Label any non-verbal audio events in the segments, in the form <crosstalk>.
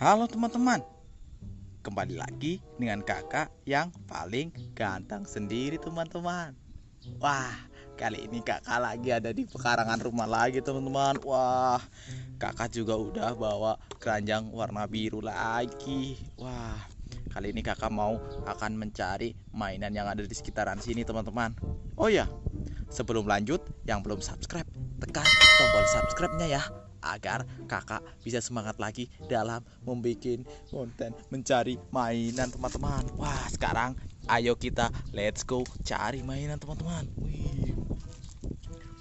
Halo teman-teman. Kembali lagi dengan kakak yang paling ganteng sendiri teman-teman. Wah kali ini kakak lagi ada di pekarangan rumah lagi teman-teman. Wah kakak juga udah bawa keranjang warna biru lagi. Wah kali ini kakak mau akan mencari mainan yang ada di sekitaran sini teman-teman. Oh ya sebelum lanjut yang belum subscribe tekan tombol subscribe-nya ya agar kakak bisa semangat lagi dalam membuat konten mencari mainan teman-teman. Wah sekarang ayo kita let's go cari mainan teman-teman.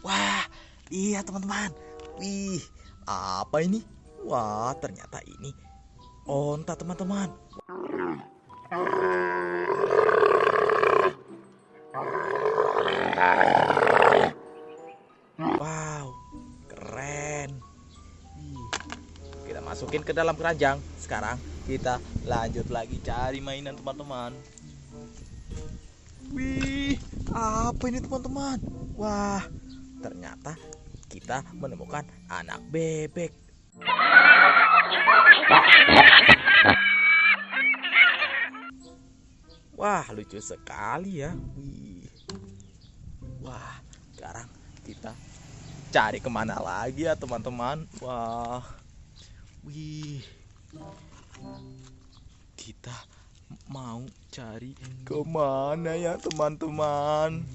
Wah iya teman-teman. Wih apa ini? Wah ternyata ini onta teman-teman. Wow, <laughs> masukin ke dalam keranjang. Sekarang kita lanjut lagi cari mainan teman-teman. Wih, apa ini teman-teman? Wah, ternyata kita menemukan anak bebek. Wah, lucu sekali ya. Wih. Wah, sekarang kita cari ke mana lagi ya teman-teman wah wih. Kita mau cari ke mana ya teman-teman?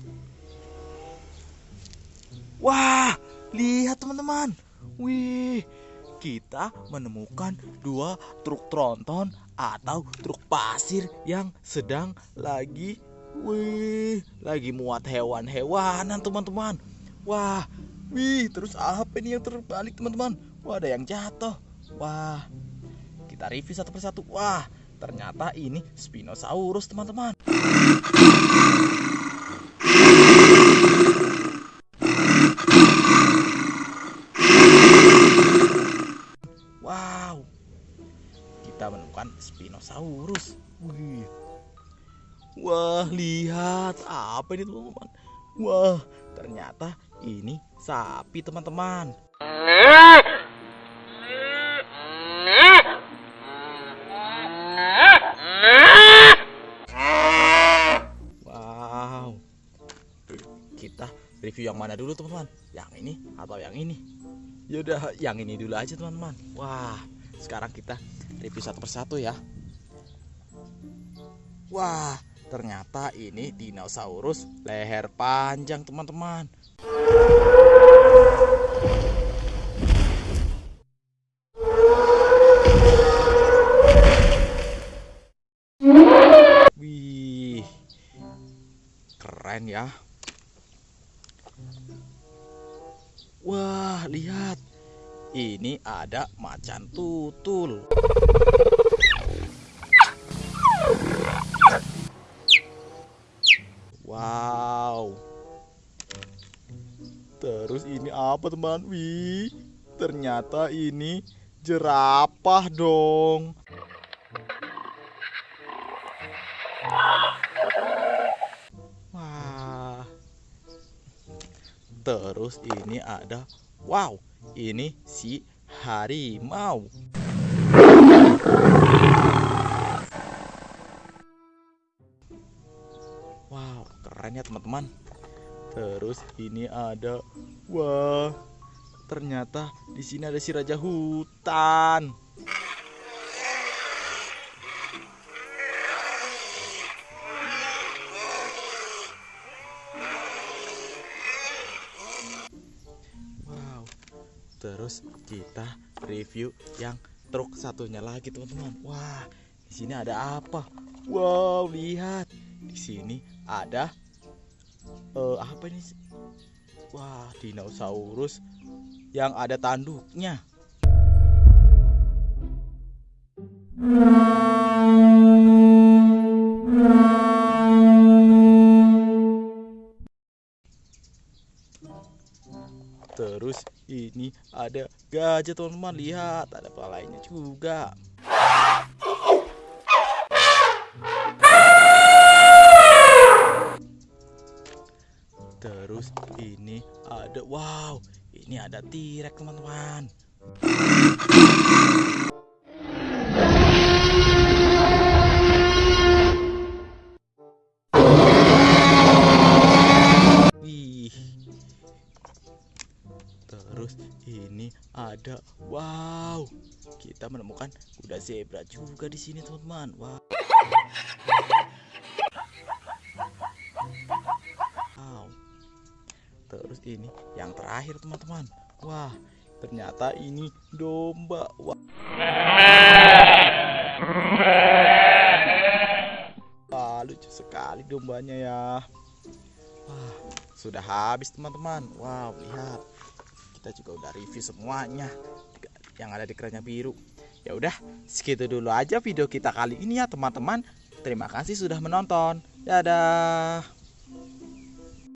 Wah lihat teman-teman. Wih kita menemukan dua truk tronton atau truk pasir yang sedang lagi wih lagi muat hewan-hewanan teman-teman. Wah Wih, terus apa ini yang terbalik teman-teman? Wah, ada yang jatuh. Wah, kita review satu persatu. Wah, ternyata ini Spinosaurus teman-teman. Wow, kita menemukan Spinosaurus. Wih. Wah, lihat apa ini teman-teman? Wah, ternyata ini sapi teman-teman. Review yang mana dulu teman-teman? Yang ini atau yang ini? Yaudah, yang ini dulu aja teman-teman. Wah, sekarang kita review satu persatu ya. Wah, ternyata ini dinosaurus leher panjang teman-teman. Wih, keren ya. Wah, lihat. Ini ada macan tutul. Wow. Terus ini apa teman? Wih, ternyata ini jerapah dong. Terus ini ada wow, ini si harimau. Wow, keren ya teman-teman. Terus ini ada wah, ternyata di sini ada si raja hutan. Terus kita review yang truk satunya lagi, teman-teman. Wah, di sini ada apa? Wow, lihat. Di sini ada uh, apa ini? Wah, dinosaurus yang ada tanduknya. Terus ini ada gajah teman-teman lihat ada palanya juga. Terus ini ada wow, ini ada tirek teman-teman. Ada. Wow, kita menemukan kuda zebra juga di sini teman-teman. Wow. Wow. Terus ini yang terakhir teman-teman. Wah, ternyata ini domba. Wah. Wah, lucu sekali dombanya ya. Wah, sudah habis teman-teman. Wow, lihat. Kita juga udah review semuanya yang ada di keranjang biru. Ya udah, segitu dulu aja video kita kali ini ya teman-teman. Terima kasih sudah menonton. Dadah.